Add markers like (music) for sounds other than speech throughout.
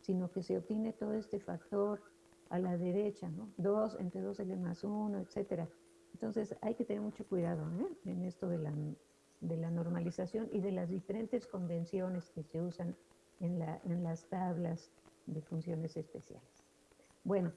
sino que se obtiene todo este factor a la derecha, ¿no? 2 entre 2L más 1, etcétera. Entonces hay que tener mucho cuidado ¿eh? en esto de la, de la, normalización y de las diferentes convenciones que se usan en, la, en las tablas de funciones especiales. Bueno,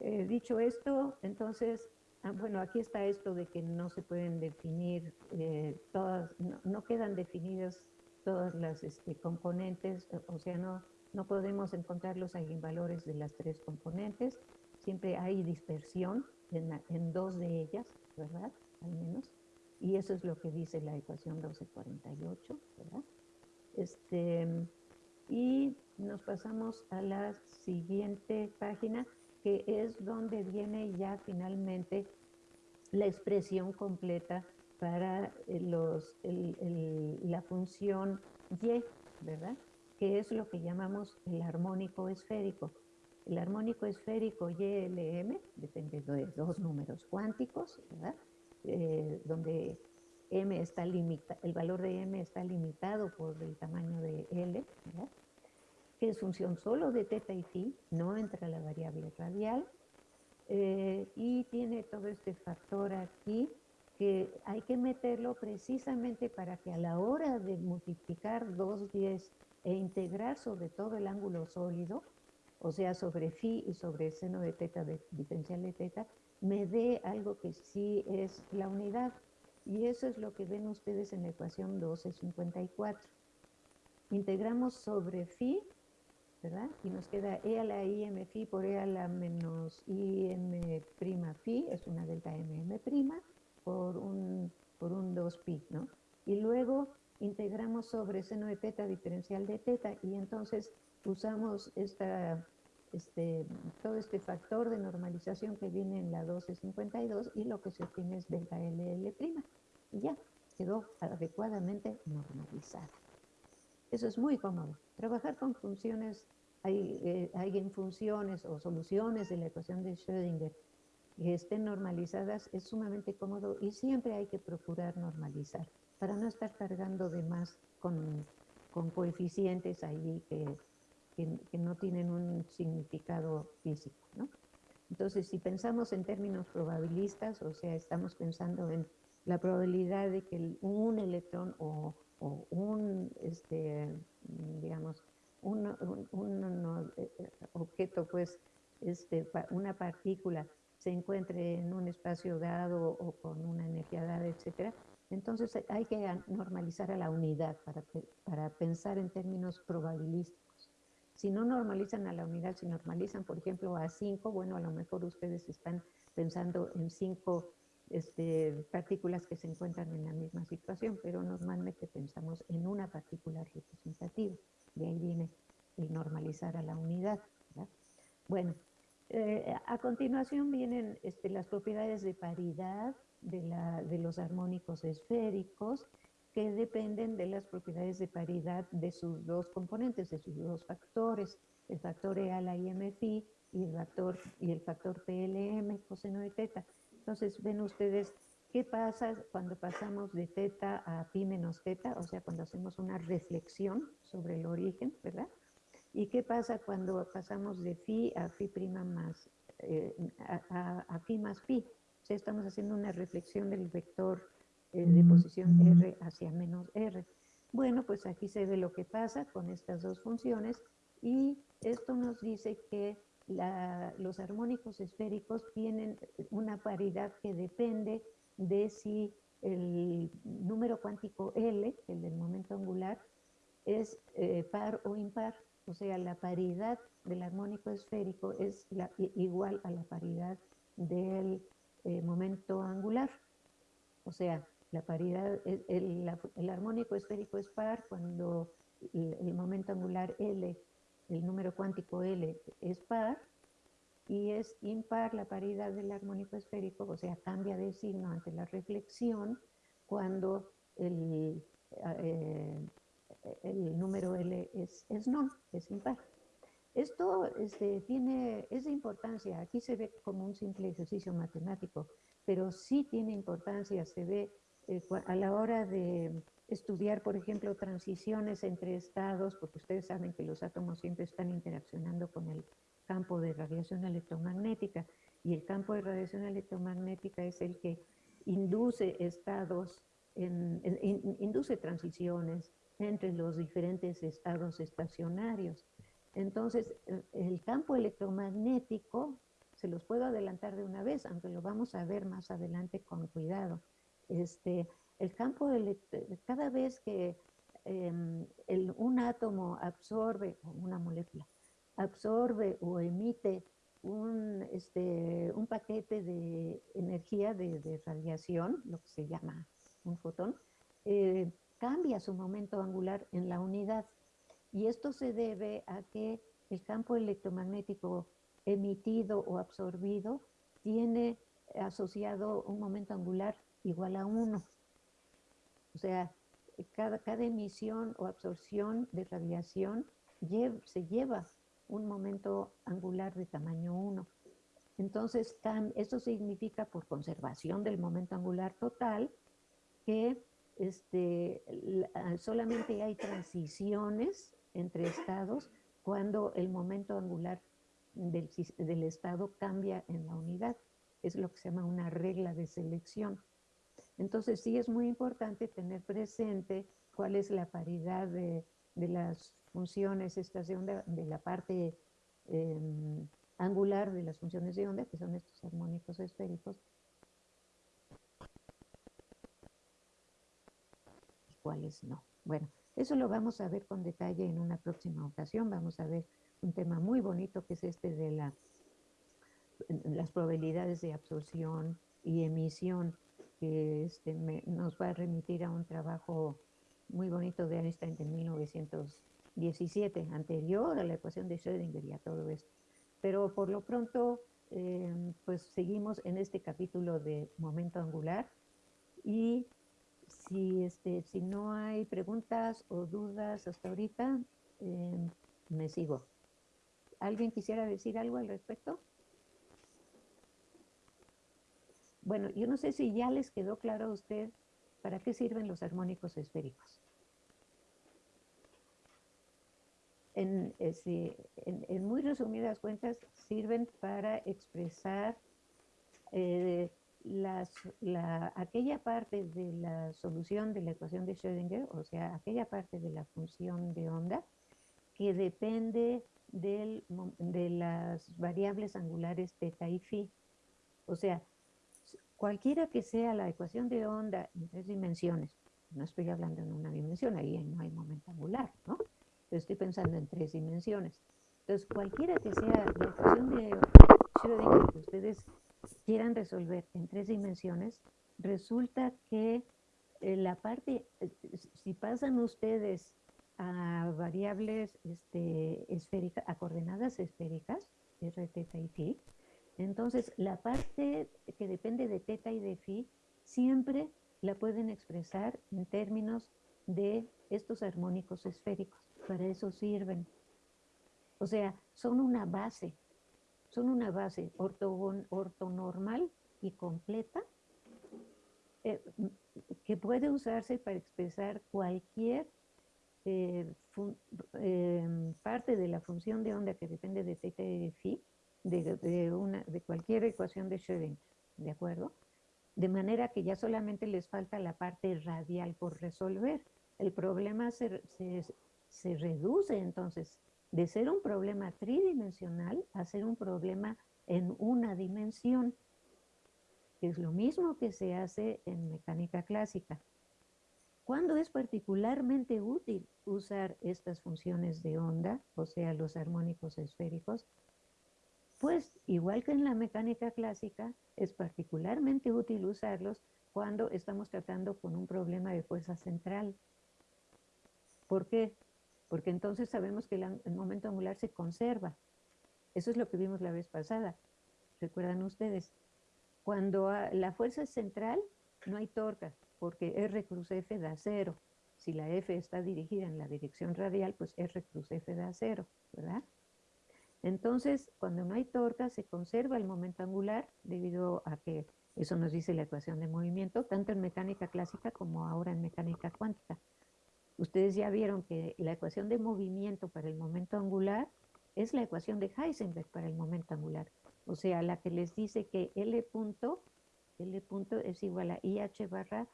eh, dicho esto, entonces, ah, bueno, aquí está esto de que no se pueden definir eh, todas, no, quedan definidas todas las este, componentes, o sea, no, no podemos encontrar los eigenvalores de las tres componentes, siempre hay dispersión en, dos de ellas, ¿verdad? Al menos. Y eso es lo que dice la ecuación 1248, ¿verdad? Este, y nos pasamos a la siguiente página, que es donde viene ya finalmente la expresión completa para los, la función y, ¿verdad? Que es lo que llamamos el armónico esférico. El armónico esférico YLM depende de dos números cuánticos, ¿verdad? Eh, donde M está limita, el valor de M está limitado por el tamaño de L, ¿verdad? que es función solo de teta y phi, no entra la variable radial, eh, y tiene todo este factor aquí que hay que meterlo precisamente para que a la hora de multiplicar dos 10 e integrar sobre todo el ángulo sólido, o sea, sobre phi y sobre seno de teta, de diferencial de teta, me dé algo que sí es la unidad. Y eso es lo que ven ustedes en la ecuación 1254. Integramos sobre phi, ¿verdad? Y nos queda e a la im phi por e a la menos im prima phi, es una delta mm prima, por un, por un 2 pi, ¿no? Y luego integramos sobre seno de teta diferencial de teta y entonces usamos esta este, todo este factor de normalización que viene en la 1252 y lo que se obtiene es delta LL'. Y ya, quedó adecuadamente normalizada. Eso es muy cómodo. Trabajar con funciones, hay, eh, hay en funciones o soluciones de la ecuación de Schrödinger estén normalizadas es sumamente cómodo y siempre hay que procurar normalizar para no estar cargando de más con, con coeficientes ahí que que, no tienen un significado físico, ¿no? Entonces, si pensamos en términos probabilistas, o sea, estamos pensando en la probabilidad de que un electrón o, un, este, digamos, un, eh, objeto, pues, este, una partícula se encuentre en un espacio dado o con una energía dada, etcétera, entonces hay que normalizar a la unidad para, para pensar en términos probabilísticos. Si no normalizan a la unidad, si normalizan, por ejemplo, a 5, bueno, a lo mejor ustedes están pensando en 5 este, partículas que se encuentran en la misma situación, pero normalmente pensamos en una partícula representativa. De ahí viene el normalizar a la unidad. Bueno, eh, a continuación vienen este, las propiedades de paridad de, la, de los armónicos esféricos, que dependen de las propiedades de paridad de sus dos componentes, de sus dos factores, el factor E a la y el factor, y el factor PLM, coseno de teta. Entonces, ven ustedes qué pasa cuando pasamos de teta a pi menos teta, o sea, cuando hacemos una reflexión sobre el origen, ¿verdad? ¿Y qué pasa cuando pasamos de phi a phi prima más, eh, a, a, phi más pi? O sea, estamos haciendo una reflexión del vector eh, de posición R hacia menos R. Bueno, pues aquí se ve lo que pasa con estas dos funciones y esto nos dice que los armónicos esféricos tienen una paridad que depende de si el número cuántico L, el del momento angular, es eh, par o impar. O sea, la paridad del armónico esférico es igual a la paridad del eh, momento angular. O sea, la paridad, el, armónico esférico es par cuando el, momento angular L, el número cuántico L es par, y es impar la paridad del armónico esférico, o sea, cambia de signo ante la reflexión cuando el, eh, el número L es, es non, es impar. Esto este, tiene, es de importancia, aquí se ve como un simple ejercicio matemático, pero sí tiene importancia, se ve eh, a la hora de estudiar, por ejemplo, transiciones entre estados, porque ustedes saben que los átomos siempre están interaccionando con el campo de radiación electromagnética y el campo de radiación electromagnética es el que induce estados, induce transiciones entre los diferentes estados estacionarios. Entonces, el campo electromagnético, se los puedo adelantar de una vez, aunque lo vamos a ver más adelante con cuidado. Este, el campo, cada vez que em, un átomo absorbe, o una molécula, absorbe o emite un, este, un paquete de energía de, radiación, lo que se llama un fotón, eh, cambia su momento angular en la unidad. Y esto se debe a que el campo electromagnético emitido o absorbido tiene asociado un momento angular igual a 1. O sea, cada, cada emisión o absorción de radiación se lleva un momento angular de tamaño 1. Entonces, eso significa por conservación del momento angular total que este, solamente hay transiciones entre estados cuando el momento angular del, estado cambia en la unidad. Es lo que se llama una regla de selección. Entonces sí es muy importante tener presente cuál es la paridad de, de las funciones estas de onda, de la parte em, angular de las funciones de onda, que son estos armónicos esféricos, cuáles no. Bueno, eso lo vamos a ver con detalle en una próxima ocasión. Vamos a ver un tema muy bonito que es este de la, las probabilidades de absorción y emisión, que este, nos va a remitir a un trabajo muy bonito de Einstein de 1917, anterior a la ecuación de Schrödinger y a todo esto. Pero por lo pronto, em, pues seguimos en este capítulo de momento angular y si, este, si no hay preguntas o dudas hasta ahorita, em, me sigo. ¿Alguien quisiera decir algo al respecto? Bueno, yo no sé si ya les quedó claro a usted para qué sirven los armónicos esféricos. En, en, muy resumidas cuentas, sirven para expresar eh, la, aquella parte de la solución de la ecuación de Schrödinger, o sea, aquella parte de la función de onda que depende de las variables angulares teta y phi. O sea, cualquiera que sea la ecuación de onda en tres dimensiones, no estoy hablando en una dimensión, ahí no hay momento angular, ¿no? estoy pensando en tres dimensiones. Entonces, cualquiera que sea la ecuación de Schrödinger que ustedes quieran resolver en tres dimensiones, resulta que eh, la parte, eh, si pasan ustedes a variables este, esféricas, a coordenadas esféricas, r, teta y phi, entonces, la parte que depende de teta y de phi siempre la pueden expresar en términos de estos armónicos esféricos. Para eso sirven. O sea, son una base, son una base ortonormal y completa eh, que puede usarse para expresar cualquier eh, eh, parte de la función de onda que depende de teta y de phi de, una, de cualquier ecuación de Schrödinger, ¿de acuerdo? De manera que ya solamente les falta la parte radial por resolver. El problema se, se reduce entonces de ser un problema tridimensional a ser un problema en una dimensión, que es lo mismo que se hace en mecánica clásica. ¿Cuándo es particularmente útil usar estas funciones de onda, o sea, los armónicos esféricos? Pues igual que en la mecánica clásica, es particularmente útil usarlos cuando estamos tratando con un problema de fuerza central. ¿Por qué? Porque entonces sabemos que el momento angular se conserva. Eso es lo que vimos la vez pasada. ¿Recuerdan ustedes? Cuando la fuerza es central, no hay torca, porque R cruz F da cero. Si la F está dirigida en la dirección radial, pues R cruz F da cero, ¿verdad? Entonces, cuando no hay torca, se conserva el momento angular debido a que Eso nos dice la ecuación de movimiento, tanto en mecánica clásica como ahora en mecánica cuántica. Ustedes ya vieron que la ecuación de movimiento para el momento angular es la ecuación de Heisenberg para el momento angular. O sea, la que les dice que L punto, L punto es igual a IH barra,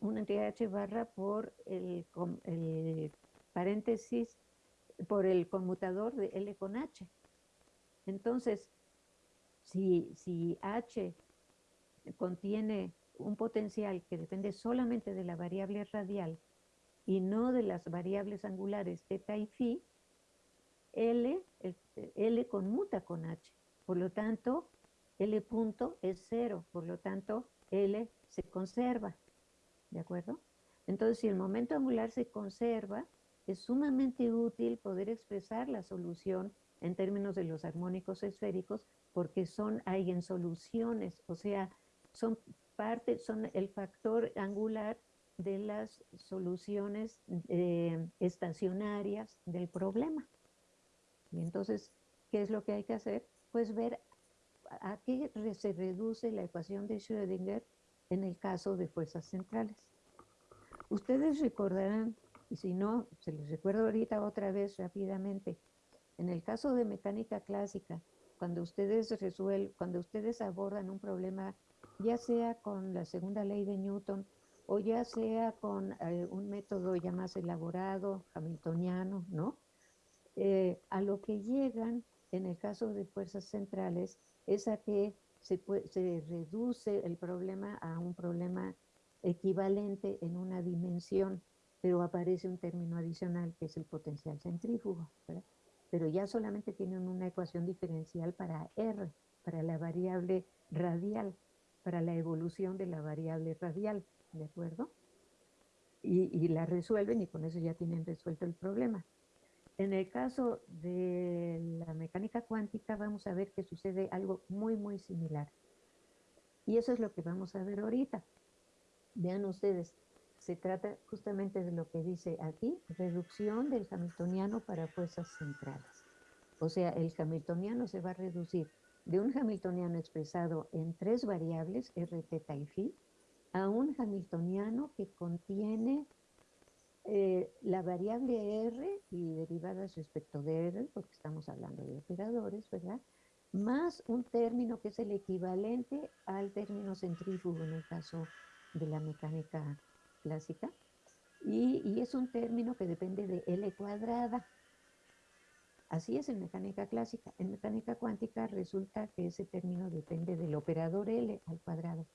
una entidad H barra por el, paréntesis, por el conmutador de L con H. Entonces, si, si H contiene un potencial que depende solamente de la variable radial y no de las variables angulares θ y phi, L, L conmuta con H. Por lo tanto, L punto es cero. Por lo tanto, L se conserva. ¿De acuerdo? Entonces, si el momento angular se conserva, es sumamente útil poder expresar la solución en términos de los armónicos esféricos porque son eigensoluciones, o sea, son parte, son el factor angular de las soluciones eh, estacionarias del problema. Y entonces, ¿qué es lo que hay que hacer? Pues ver a qué se reduce la ecuación de Schrödinger en el caso de fuerzas centrales. Ustedes recordarán, y si no, se les recuerdo ahorita otra vez rápidamente, en el caso de mecánica clásica, cuando ustedes resuelven, cuando ustedes abordan un problema ya sea con la segunda ley de Newton o ya sea con eh, un método ya más elaborado, hamiltoniano, ¿no? Eh, a lo que llegan en el caso de fuerzas centrales es a que se, se reduce el problema a un problema equivalente en una dimensión, pero aparece un término adicional que es el potencial centrífugo, pero ya solamente tienen una ecuación diferencial para R, para la variable radial para la evolución de la variable radial, ¿de acuerdo? Y, la resuelven y con eso ya tienen resuelto el problema. En el caso de la mecánica cuántica vamos a ver que sucede algo muy, muy similar. Y eso es lo que vamos a ver ahorita. Vean ustedes, se trata justamente de lo que dice aquí, reducción del hamiltoniano para fuerzas centrales. O sea, el hamiltoniano se va a reducir de un hamiltoniano expresado en tres variables, r, θ y phi, a un hamiltoniano que contiene eh, la variable r y derivadas respecto de r, porque estamos hablando de operadores, ¿verdad? Más un término que es el equivalente al término centrífugo en el caso de la mecánica clásica. Y, y es un término que depende de L cuadrada. Así es en mecánica clásica. En mecánica cuántica resulta que ese término depende del operador L al cuadrado.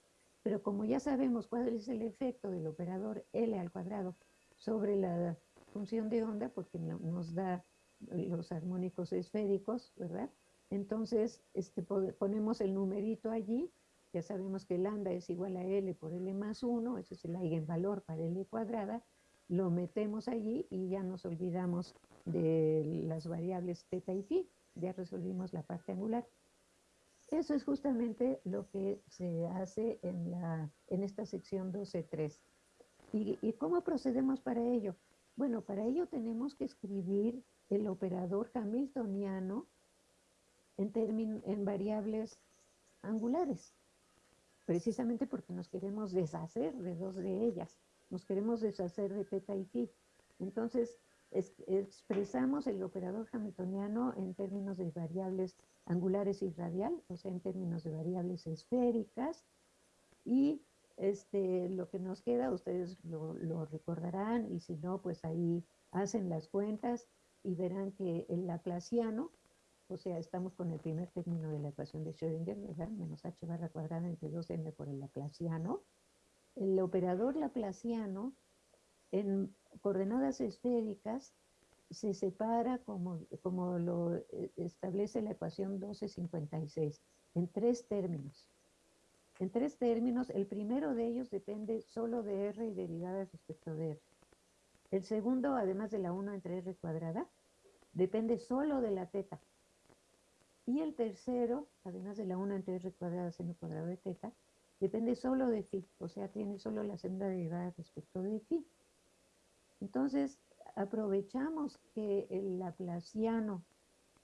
Pero como ya sabemos cuál es el efecto del operador L al cuadrado sobre la función de onda, porque nos da los armónicos esféricos, ¿verdad? Entonces este, ponemos el numerito allí, ya sabemos que lambda es igual a L por L más 1, ese es el eigenvalor para L cuadrada, lo metemos allí y ya nos olvidamos de las variables teta y phi. Ya resolvimos la parte angular. Eso es justamente lo que se hace en, la, en esta sección 12.3. ¿Y, ¿Y cómo procedemos para ello? Bueno, para ello tenemos que escribir el operador hamiltoniano en, en variables angulares, precisamente porque nos queremos deshacer de dos de ellas nos queremos deshacer de teta y phi. Entonces, expresamos el operador hamiltoniano en términos de variables angulares y radial, o sea, en términos de variables esféricas, y este, lo que nos queda, ustedes lo, recordarán, y si no, pues ahí hacen las cuentas y verán que el laplaciano, o sea, estamos con el primer término de la ecuación de Schrödinger, ¿verdad? Menos h barra cuadrada entre 2m por el laplaciano, el operador laplaciano en coordenadas esféricas se separa como, como lo eh, establece la ecuación 1256, en tres términos. En tres términos, el primero de ellos depende solo de R y derivadas respecto de R. El segundo, además de la 1 entre R cuadrada, depende solo de la teta. Y el tercero, además de la 1 entre R cuadrada seno cuadrado de teta, depende solo de phi, o sea, tiene solo la senda derivada respecto de phi. Entonces, aprovechamos que el laplaciano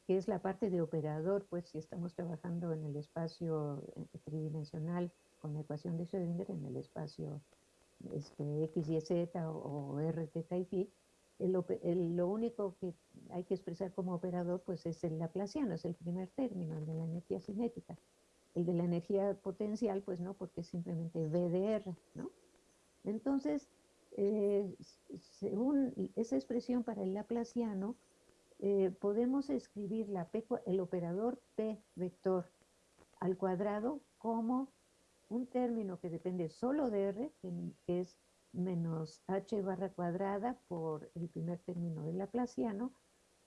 que es la parte de operador, pues si estamos trabajando en el espacio eh, tridimensional con la ecuación de Schrödinger, en el espacio este, X, Y, Z o, R, T, y Phi, lo único que hay que expresar como operador pues es el laplaciano, es el primer término, el de la energía cinética. El de la energía potencial, pues no, porque es simplemente V de R, ¿no? Entonces, eh, según esa expresión para el laplaciano, eh, podemos escribir la el operador P vector al cuadrado como un término que depende solo de R, que es menos h barra cuadrada por el primer término del laplaciano,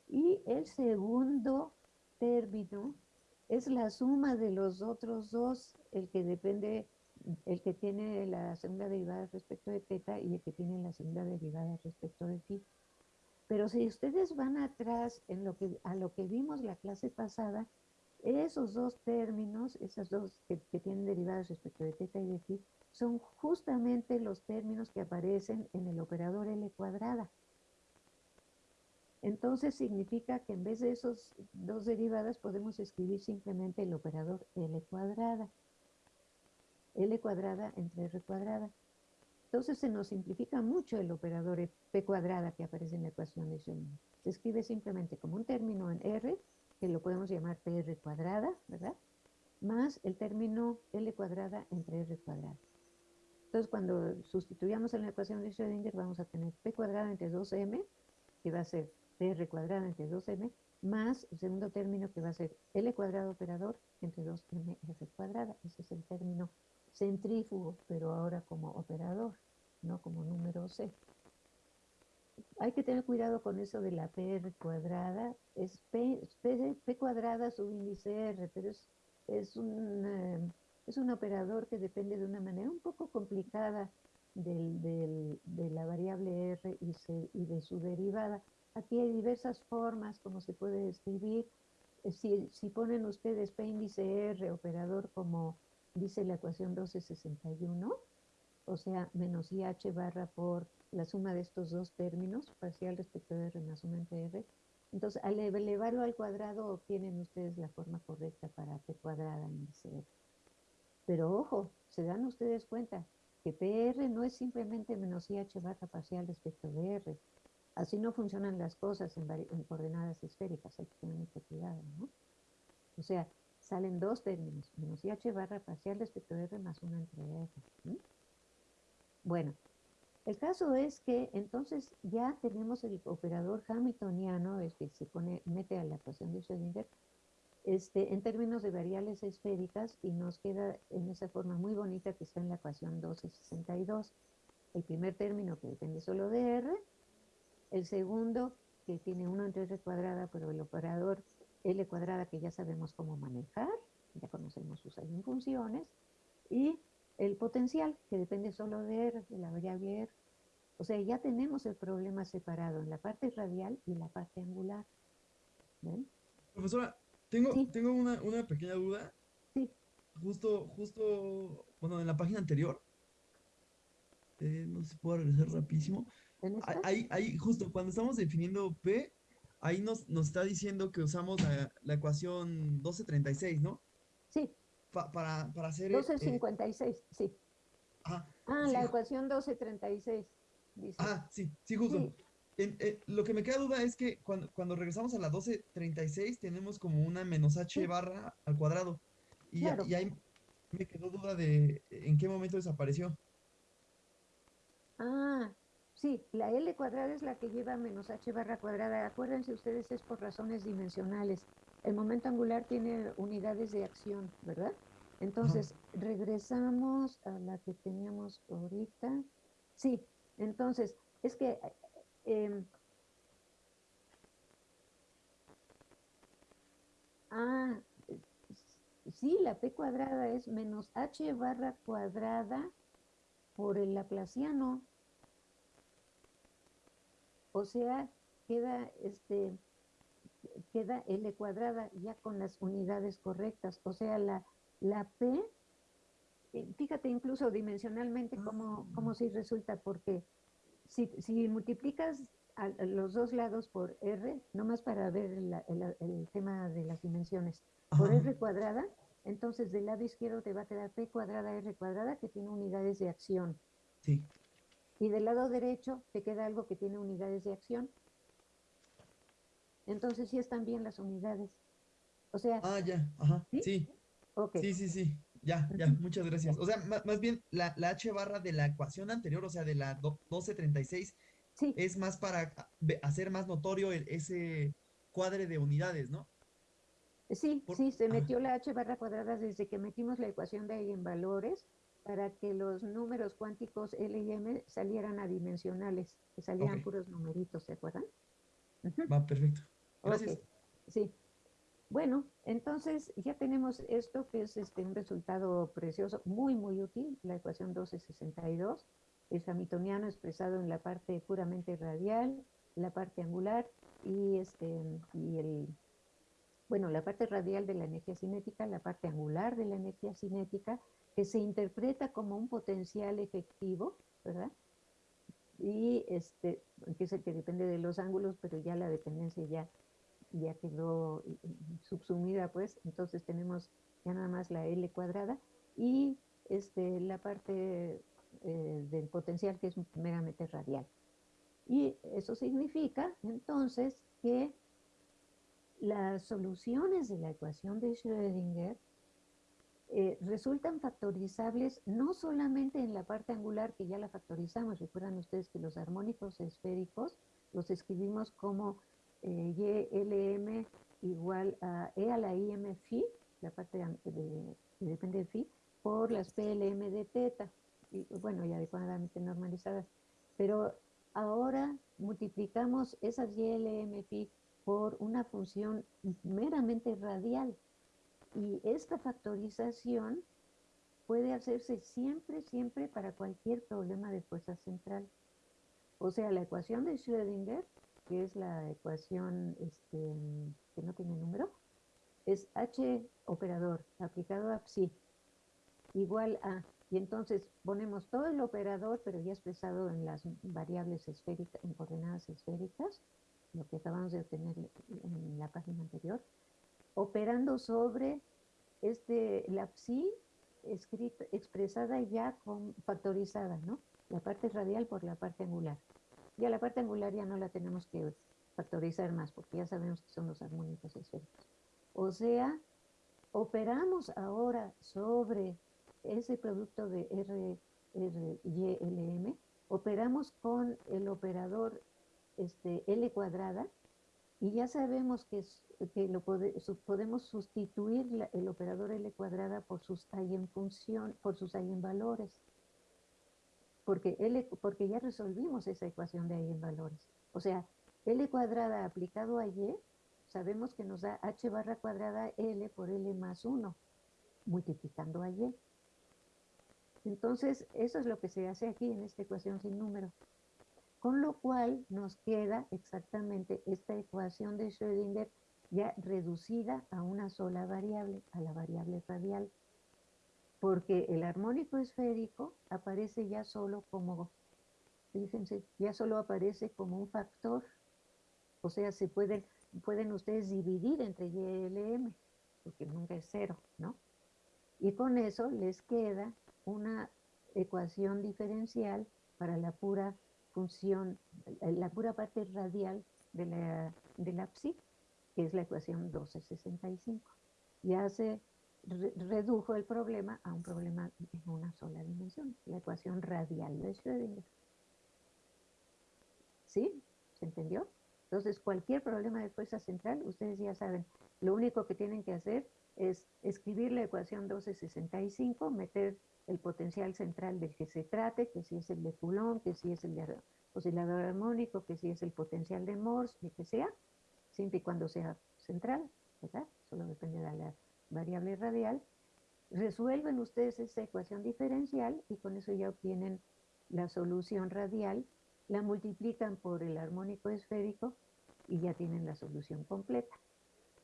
y el segundo término es la suma de los otros dos, el que depende, el que tiene la segunda derivada respecto de teta y el que tiene la segunda derivada respecto de phi. Pero si ustedes van atrás en lo que, a lo que vimos la clase pasada, esos dos términos, esas dos que, tienen derivadas respecto de teta y de phi, son justamente los términos que aparecen en el operador L cuadrada. Entonces significa que en vez de esos dos derivadas podemos escribir simplemente el operador L cuadrada. L cuadrada entre R cuadrada. Entonces se nos simplifica mucho el operador p cuadrada que aparece en la ecuación de Schrödinger. Se escribe simplemente como un término en R, que lo podemos llamar pr cuadrada, ¿verdad? Más el término L cuadrada entre R cuadrada. Entonces cuando sustituyamos en la ecuación de Schrödinger vamos a tener p cuadrada entre 2m, que va a ser pr cuadrada entre 2m, más el segundo término que va a ser L cuadrado operador entre 2mr cuadrada. Ese es el término centrífugo, pero ahora como operador, no como número C. Hay que tener cuidado con eso de la PR cuadrada. Es P, P, cuadrada subíndice R, pero es, es, un, eh, es un operador que depende de una manera un poco complicada de la variable R y, y, de su derivada. Aquí hay diversas formas como se puede escribir. Eh, si, si ponen ustedes P índice R, operador como dice la ecuación 1261, o sea, menos IH barra por la suma de estos dos términos, parcial respecto de R más 1 entre R. Entonces, al elevarlo al cuadrado, obtienen ustedes la forma correcta para P cuadrada índice R. Pero ojo, se dan ustedes cuenta que PR no es simplemente menos IH barra parcial respecto de R. Así no funcionan las cosas en, en coordenadas esféricas, hay que tener mucho cuidado, ¿no? O sea, salen dos términos, menos IH barra parcial respecto de R más 1 entre R. Bueno, el caso es que entonces ya tenemos el operador hamiltoniano, el que se pone, mete a la ecuación de Schrödinger, este, en términos de variables esféricas y nos queda en esa forma muy bonita que está en la ecuación 1262. El primer término que depende solo de R, el segundo que tiene 1 entre R cuadrada, pero el operador L cuadrada que ya sabemos cómo manejar, ya conocemos sus funciones, y el potencial que depende solo de R, de la variable R. O sea, ya tenemos el problema separado en la parte radial y la parte angular. ¿Ven? Profesora, tengo, tengo una, una, pequeña duda. Sí. Justo, justo, bueno, en la página anterior, eh, no sé si puedo regresar rapidísimo. Ahí, ahí, justo, cuando estamos definiendo P, ahí nos, nos está diciendo que usamos la, la ecuación 1236, ¿no? Sí. para, para hacer... 1256, eh, sí. ah, la ecuación 1236. Dice. Ah, sí, sí, justo. Eh, lo que me queda duda es que cuando, cuando, regresamos a la 1236 tenemos como una menos h barra al cuadrado. Y, y ahí me quedó duda de en qué momento desapareció. Ah, Sí, la L cuadrada es la que lleva menos h barra cuadrada. Acuérdense ustedes, es por razones dimensionales. El momento angular tiene unidades de acción, ¿verdad? Entonces, regresamos a la que teníamos ahorita. Sí, entonces, es que... Em, ah, sí, la p cuadrada es menos h barra cuadrada por el laplaciano. O sea, queda este queda L cuadrada ya con las unidades correctas. O sea, la, la P, eh, fíjate incluso dimensionalmente cómo, cómo sí resulta, porque si, si multiplicas los dos lados por R, nomás para ver el, tema de las dimensiones, por R cuadrada, entonces del lado izquierdo te va a quedar P cuadrada R cuadrada que tiene unidades de acción. Sí. Y del lado derecho te queda algo que tiene unidades de acción. Entonces sí están bien las unidades. O sea. Ah, ya, ajá. Sí. Sí, sí, sí, sí. Ya, ya, muchas gracias. O sea, más, bien la, H barra de la ecuación anterior, o sea, de la 1236, sí. es más para hacer más notorio ese cuadre de unidades, ¿no? Sí, sí, se metió la H barra cuadrada desde que metimos la ecuación de eigenvalores para que los números cuánticos L y M salieran adimensionales, que salieran puros numeritos, ¿se acuerdan? Va, perfecto. Gracias. Sí. Bueno, entonces ya tenemos esto que es este, un resultado precioso, muy, muy útil, la ecuación 1262, el hamiltoniano expresado en la parte puramente radial, la parte angular y, este, y el, bueno, la parte radial de la energía cinética, la parte angular de la energía cinética, que se interpreta como un potencial efectivo, ¿verdad? Y este, que es el que depende de los ángulos, pero ya la dependencia ya, ya quedó subsumida, pues, entonces tenemos ya nada más la L cuadrada y este, la parte eh, del potencial que es meramente radial. Y eso significa entonces que las soluciones de la ecuación de Schrödinger eh, resultan factorizables no solamente en la parte angular que ya la factorizamos, recuerdan ustedes que los armónicos esféricos los escribimos como eh, YLM igual a E a la IM phi, la parte de, que depende de phi, por las PLM de teta, y bueno, y adecuadamente normalizadas. Pero ahora multiplicamos esas YLM phi por una función meramente radial, y esta factorización puede hacerse siempre, siempre para cualquier problema de fuerza central. O sea, la ecuación de Schrödinger, que es la ecuación este, que no tiene número, es H operador aplicado a psi igual a, y entonces ponemos todo el operador, pero ya expresado en las variables esféricas, en coordenadas esféricas, lo que acabamos de obtener en la página anterior, operando sobre este, la psi expresada ya con, factorizada, ¿no? La parte radial por la parte angular. Ya la parte angular ya no la tenemos que factorizar más porque ya sabemos que son los armónicos esféricos. O sea, operamos ahora sobre ese producto de R, R, Y, L, M, operamos con el operador este, L cuadrada y ya sabemos que, que lo podemos sustituir el operador L cuadrada por sus función por sus eigenvalores. Porque, L, porque ya resolvimos esa ecuación de eigenvalores. O sea, L cuadrada aplicado a Y, sabemos que nos da H barra cuadrada L por L más 1, multiplicando a Y. Entonces, eso es lo que se hace aquí en esta ecuación sin número. Con lo cual nos queda exactamente esta ecuación de Schrödinger ya reducida a una sola variable, a la variable radial, porque el armónico esférico aparece ya solo como, fíjense, ya solo aparece como un factor, o sea, se pueden, pueden ustedes dividir entre y y m, porque nunca es cero, ¿no? Y con eso les queda una ecuación diferencial para la pura función, la pura parte radial de la, de la psi, que es la ecuación 1265. Ya se redujo el problema a un problema en una sola dimensión, la ecuación radial de Schrödinger. ¿Sí? ¿Se entendió? Entonces, cualquier problema de fuerza central, ustedes ya saben, lo único que tienen que hacer es escribir la ecuación 1265, meter el potencial central del que se trate, que si es el de Coulomb, que si es el de oscilador armónico, que si es el potencial de Morse, lo que sea, siempre y cuando sea central, ¿verdad? Solo depende de la variable radial. Resuelven ustedes esa ecuación diferencial y con eso ya obtienen la solución radial, la multiplican por el armónico esférico y ya tienen la solución completa.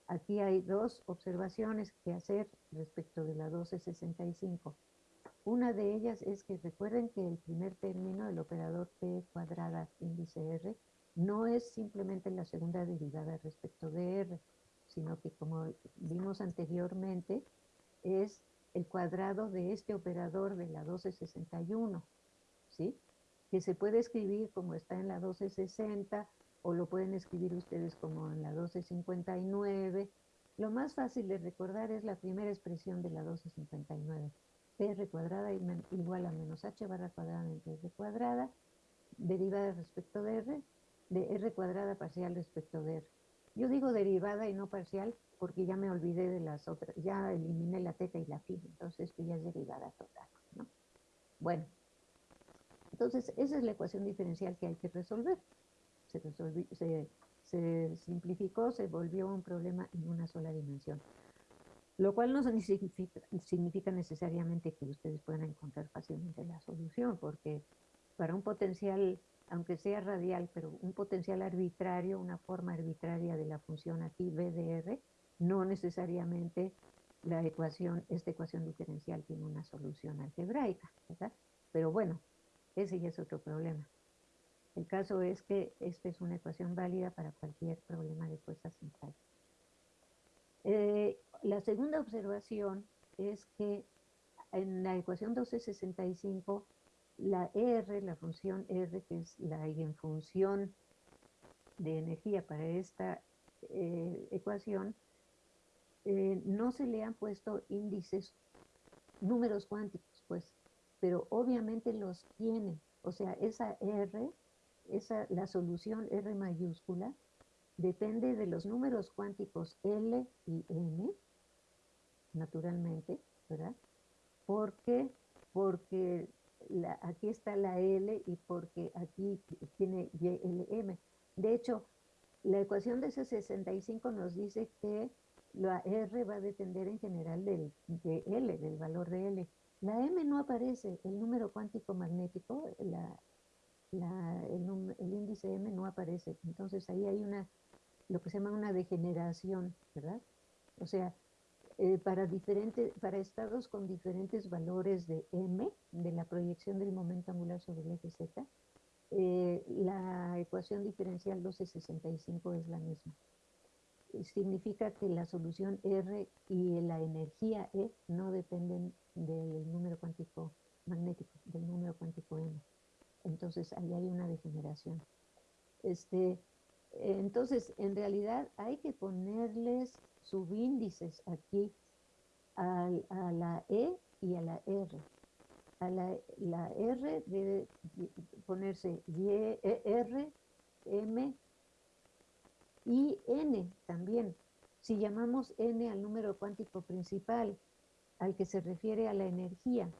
Aquí hay dos observaciones que hacer respecto de la 1265. Una de ellas es que recuerden que el primer término, el operador P cuadrada índice R, no es simplemente la segunda derivada respecto de R, sino que como vimos anteriormente, es el cuadrado de este operador de la 1261, ¿sí? Que se puede escribir como está en la 1260 o lo pueden escribir ustedes como en la 1259. Lo más fácil de recordar es la primera expresión de la 1259. R cuadrada igual a menos H barra cuadrada entre R cuadrada, derivada respecto de R, de R cuadrada parcial respecto de R. Yo digo derivada y no parcial porque ya me olvidé de las otras, ya eliminé la teta y la phi, entonces esto ya es derivada total, ¿no? Bueno, entonces esa es la ecuación diferencial que hay que resolver. Se simplificó, se volvió un problema en una sola dimensión. Lo cual no significa, significa necesariamente que ustedes puedan encontrar fácilmente la solución, porque para un potencial aunque sea radial, pero un potencial arbitrario, una forma arbitraria de la función aquí, BDR, no necesariamente la ecuación, esta ecuación diferencial tiene una solución algebraica, ¿verdad? Pero bueno, ese ya es otro problema. El caso es que esta es una ecuación válida para cualquier problema de fuerza central. Eh, la segunda observación es que en la ecuación 1265 la R, la función R, que es la eigenfunción de energía para esta eh, ecuación, eh, no se le han puesto índices, números cuánticos, pues, pero obviamente los tiene. O sea, esa R, esa, la solución R mayúscula, depende de los números cuánticos L y M, naturalmente, ¿verdad? ¿Por qué? Porque aquí está la L y porque aquí tiene YLM. De hecho, la ecuación de ese 65 nos dice que la R va a depender en general del, de L, del valor de L. La M no aparece, el número cuántico magnético, la, el, el, índice M no aparece. Entonces ahí hay una, lo que se llama una degeneración, ¿verdad? O sea, eh, para, diferentes, para estados con diferentes valores de m, de la proyección del momento angular sobre el eje z, eh, la ecuación diferencial 1265 es la misma. Significa que la solución R y la energía E no dependen del número cuántico magnético, del número cuántico M. Entonces ahí hay una degeneración. Este, entonces, en realidad hay que ponerles subíndices aquí a, la E y a la R. A la, la R debe ponerse y, e, R, M y N también. Si llamamos N al número cuántico principal, al que se refiere a la energía.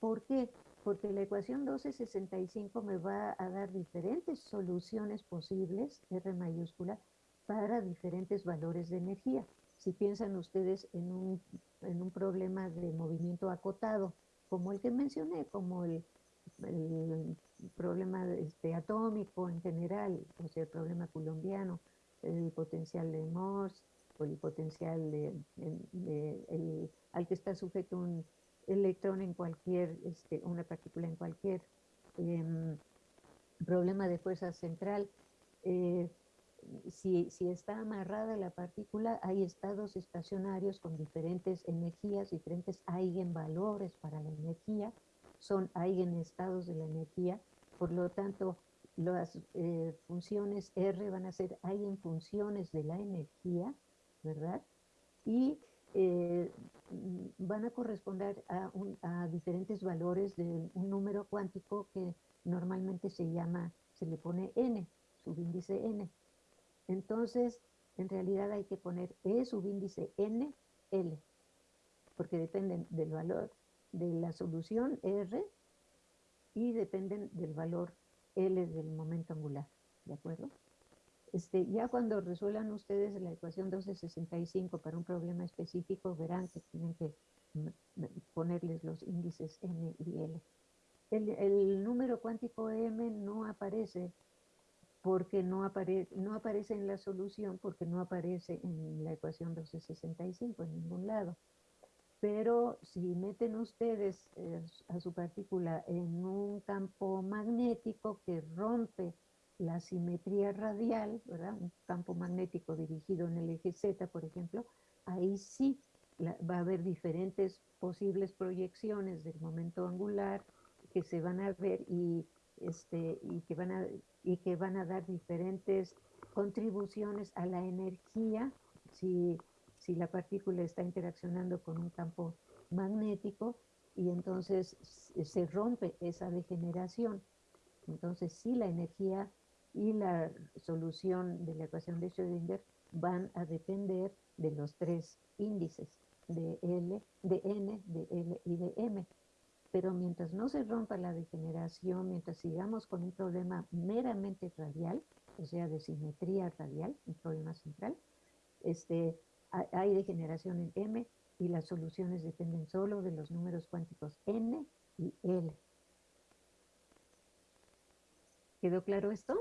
¿Por qué? Porque la ecuación 1265 me va a dar diferentes soluciones posibles, R mayúscula, para diferentes valores de energía si piensan ustedes en un, en un problema de movimiento acotado, como el que mencioné, como el, problema este, atómico en general, o sea, el problema colombiano, el potencial de Morse, o el potencial de, al que está sujeto un electrón en cualquier, este, una partícula en cualquier em, problema de fuerza central, eh, si, está amarrada la partícula, hay estados estacionarios con diferentes energías, diferentes eigenvalores para la energía, son eigenestados de la energía, por lo tanto, las eh, funciones R van a ser eigenfunciones de la energía, ¿verdad? Y eh, van a corresponder a, a, diferentes valores de un número cuántico que normalmente se llama, se le pone n, subíndice n. Entonces, en realidad hay que poner E subíndice N, L, porque dependen del valor de la solución R y dependen del valor L del momento angular, ¿de acuerdo? Este, ya cuando resuelvan ustedes la ecuación 1265 para un problema específico, verán que tienen que ponerles los índices N y L. El, el número cuántico M no aparece porque no, no aparece en la solución, porque no aparece en la ecuación 1265 en ningún lado. Pero si meten ustedes eh, a su partícula en un campo magnético que rompe la simetría radial, ¿verdad? Un campo magnético dirigido en el eje Z, por ejemplo, ahí sí va a haber diferentes posibles proyecciones del momento angular que se van a ver y, este, y, que, van a, y que van a dar diferentes contribuciones a la energía si, si la partícula está interaccionando con un campo magnético y entonces se rompe esa degeneración. Entonces sí la energía y la solución de la ecuación de Schrödinger van a depender de los tres índices de L, de N, de L y de M. Pero mientras no se rompa la degeneración, mientras sigamos con un problema meramente radial, o sea, de simetría radial, un problema central, este, hay degeneración en M y las soluciones dependen solo de los números cuánticos N y L. ¿Quedó claro esto?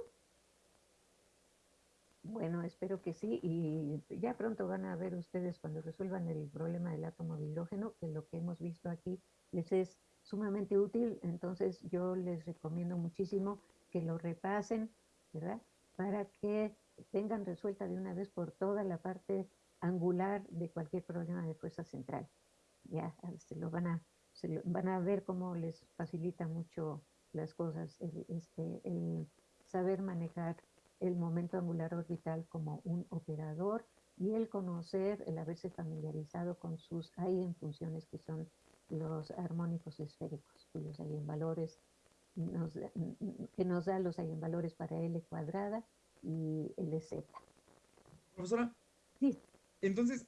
Bueno, espero que sí, y ya pronto van a ver ustedes cuando resuelvan el problema del átomo de hidrógeno, que lo que hemos visto aquí les es sumamente útil, entonces yo les recomiendo muchísimo que lo repasen, ¿verdad? Para que tengan resuelta de una vez por toda la parte angular de cualquier problema de fuerza central. Ya se lo van a, se van a ver cómo les facilita mucho las cosas, este, el saber manejar el momento angular orbital como un operador y el conocer, el haberse familiarizado con sus funciones que son los armónicos esféricos, cuyos eigenvalores nos, que nos da los eigenvalores para L cuadrada y LZ. Profesora. Sí. Entonces,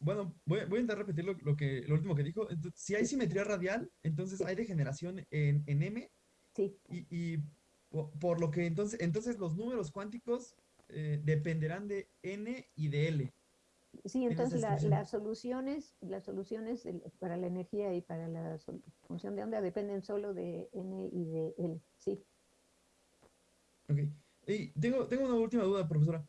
bueno, voy, voy a intentar repetir lo, que, lo último que dijo. si hay simetría radial, entonces hay degeneración en, en M. Sí. y por lo que entonces, entonces los números cuánticos eh, dependerán de n y de l. Sí, entonces las soluciones, las soluciones para la energía y para la función de onda dependen solo de n y de l, sí. Ok. Y tengo, tengo una última duda, profesora.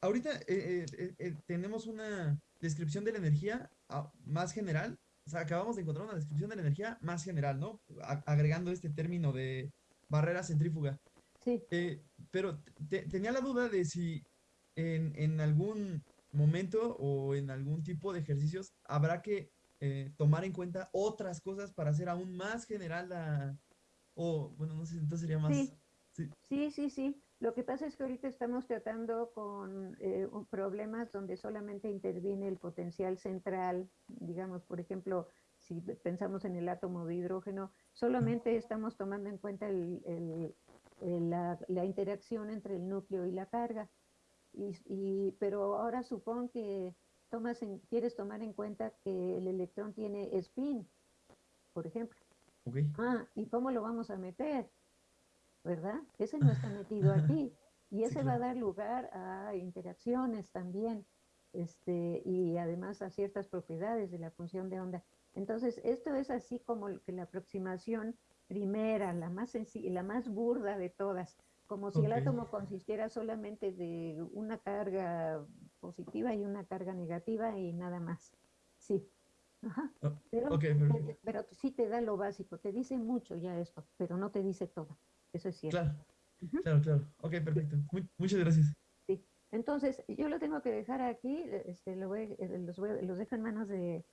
Ahorita eh, eh, tenemos una descripción de la energía ah, más general. O sea, acabamos de encontrar una descripción de la energía más general, ¿no? agregando este término de barrera centrífuga. Sí. Eh, pero tenía la duda de si en, algún momento o en algún tipo de ejercicios habrá que eh, tomar en cuenta otras cosas para hacer aún más general la... O, bueno, no sé, entonces sería más... Sí. sí, sí, Lo que pasa es que ahorita estamos tratando con eh, problemas donde solamente interviene el potencial central, digamos, por ejemplo, si pensamos en el átomo de hidrógeno, solamente estamos tomando en cuenta la, interacción entre el núcleo y la carga. Y, pero ahora supón que tomas quieres tomar en cuenta que el electrón tiene spin, por ejemplo. Ah, ¿y cómo lo vamos a meter? ¿Verdad? Ese no está (laughs) metido aquí. Y ese va a dar lugar a interacciones también, este, y además a ciertas propiedades de la función de onda. Entonces, esto es así como que la aproximación primera, la más la más burda de todas, como si el átomo consistiera solamente de una carga positiva y una carga negativa y nada más. Sí. Ajá. Ah, pero, pero, sí te da lo básico, te dice mucho ya esto, pero no te dice todo. Eso es cierto. Claro, claro, claro. Ok, perfecto. muchas gracias. Sí. Entonces, yo lo tengo que dejar aquí, este, lo voy, eh, los, voy, los dejo en manos de,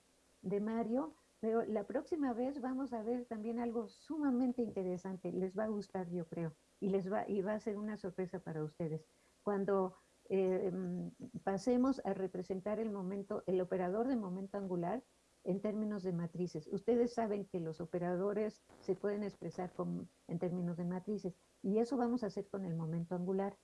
de Mario, pero la próxima vez vamos a ver también algo sumamente interesante, les va a gustar yo creo, y, les va, y va a ser una sorpresa para ustedes. Cuando eh, mm, pasemos a representar el momento, el operador de momento angular en términos de matrices. Ustedes saben que los operadores se pueden expresar en términos de matrices, y eso vamos a hacer con el momento angular,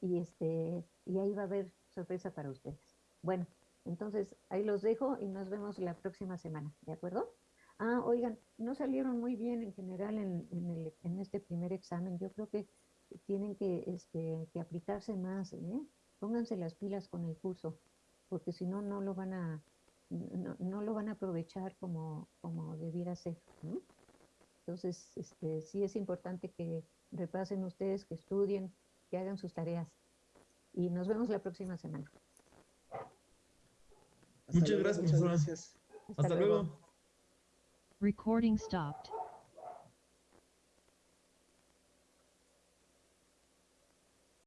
y, este, y ahí va a haber sorpresa para ustedes. Bueno, entonces, ahí los dejo y nos vemos la próxima semana, ¿de acuerdo? Ah, oigan, no salieron muy bien en general en, este primer examen. Yo creo que tienen que, este, que aplicarse más, ¿eh? Pónganse las pilas con el curso, porque si no, no lo van a, no, lo van a aprovechar como, como debiera ser. Entonces, este, sí es importante que repasen ustedes, que estudien, que hagan sus tareas. Y nos vemos la próxima semana. Muchas gracias, Muchas gracias. Hasta, luego. Recording stopped.